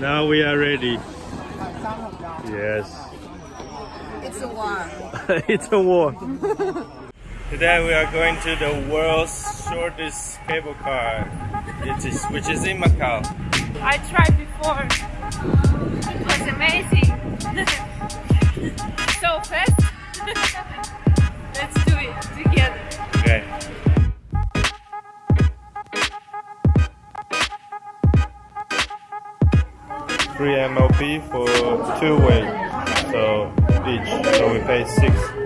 Now we are ready. Yes. It's a war. it's a war. Today we are going to the world's shortest cable car, which is, which is in Macau. I tried before. It was amazing. so fast. Let's do it together. Okay. 3 MLP for two way, so each, so we pay 6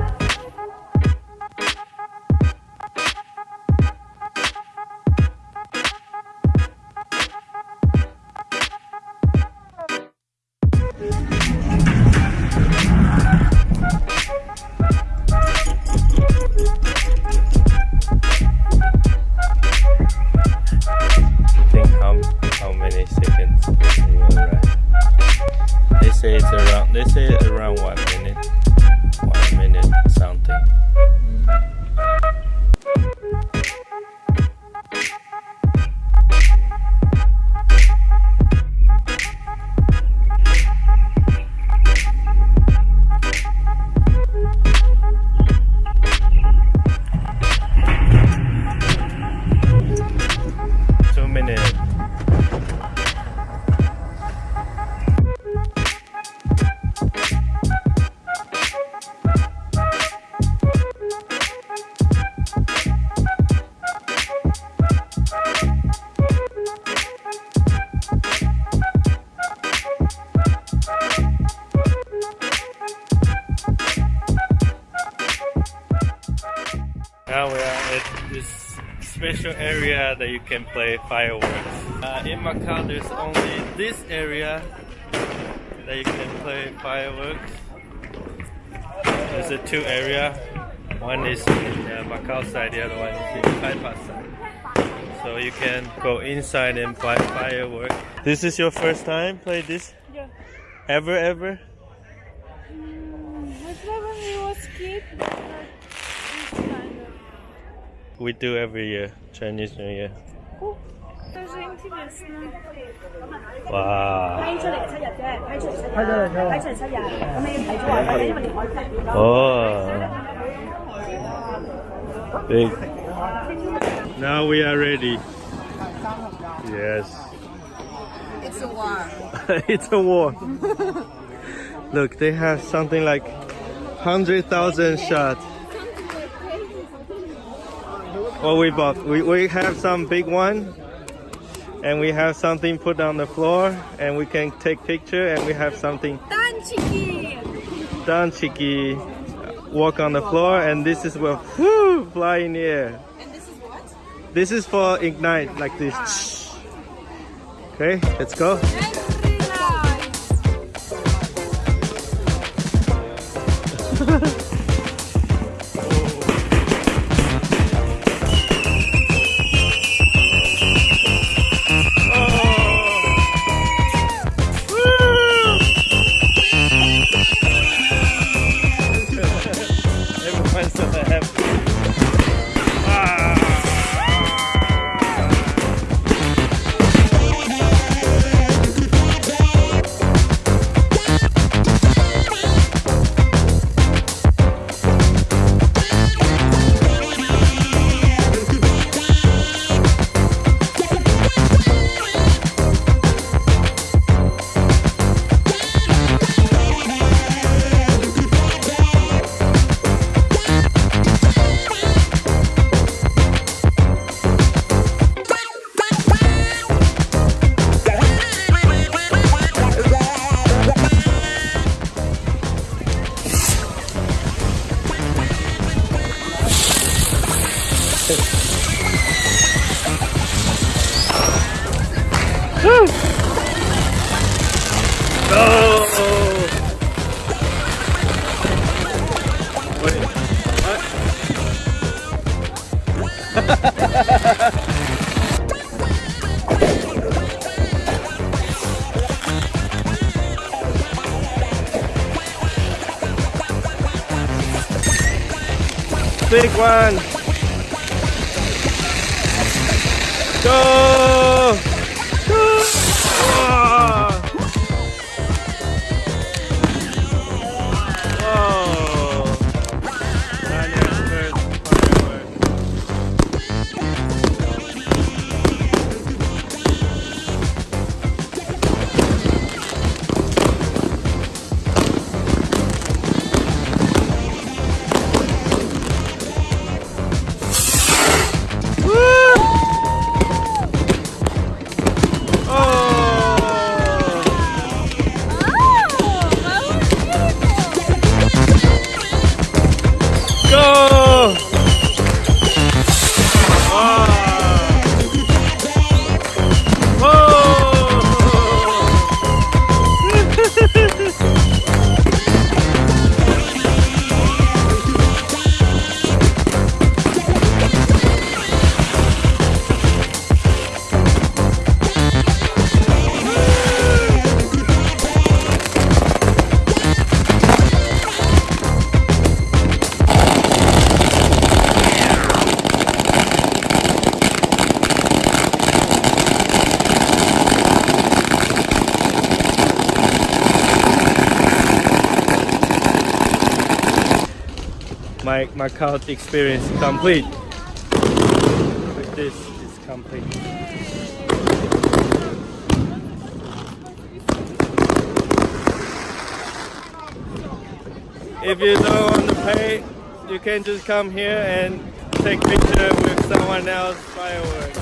special area that you can play fireworks. Uh, in Macau, there's only this area that you can play fireworks. There's a two area. One is in uh, Macau side, the other one is in Taipa side. So you can go inside and buy fireworks. This is your first time play this? Yeah. Ever, ever? I when we was kid, we do every year, Chinese New Year. 哇！批出嚟七日嘅，批出嚟七日，批出嚟七日，咁你提早話曬，因為你海費變咗。哦。Big. Oh. Now we are ready. Yes. It's a war. it's a war. Look, they have something like 100,000 shots. What we bought? We, we have some big one and we have something put on the floor and we can take picture and we have something 蛋 chicky. done cheeky walk on the floor and this is will whoo, fly in the air And this is what? this is for ignite like this ah. okay let's go Very nice. everyone's so happy Ah. Big one! Go! My Macau experience complete. This, it's complete. If you don't want to pay, you can just come here and take picture with someone else fireworks.